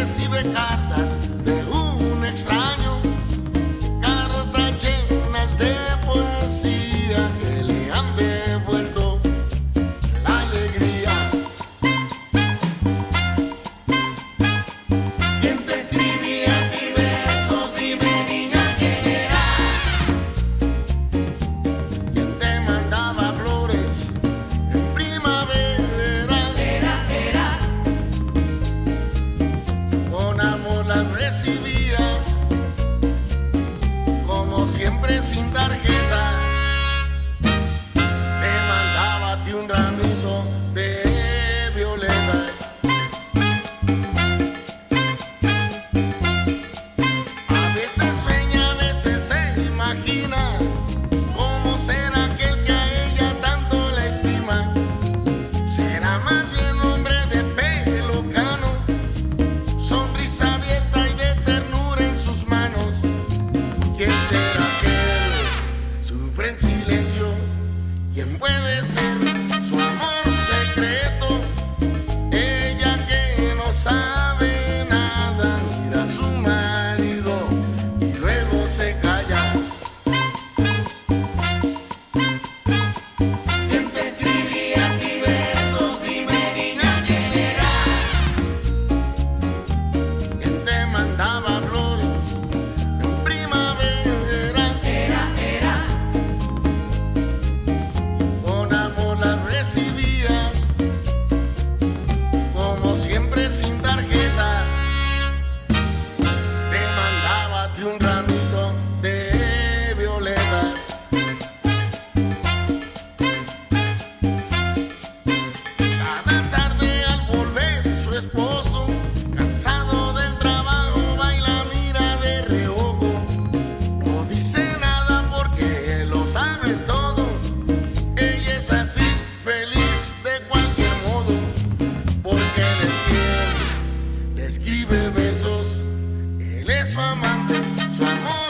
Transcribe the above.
recibe cartas de un extraño, cartas llenas de poesía. andar silencio, ¿quién puede ser su amor? escribe versos, él es su amante, su amor.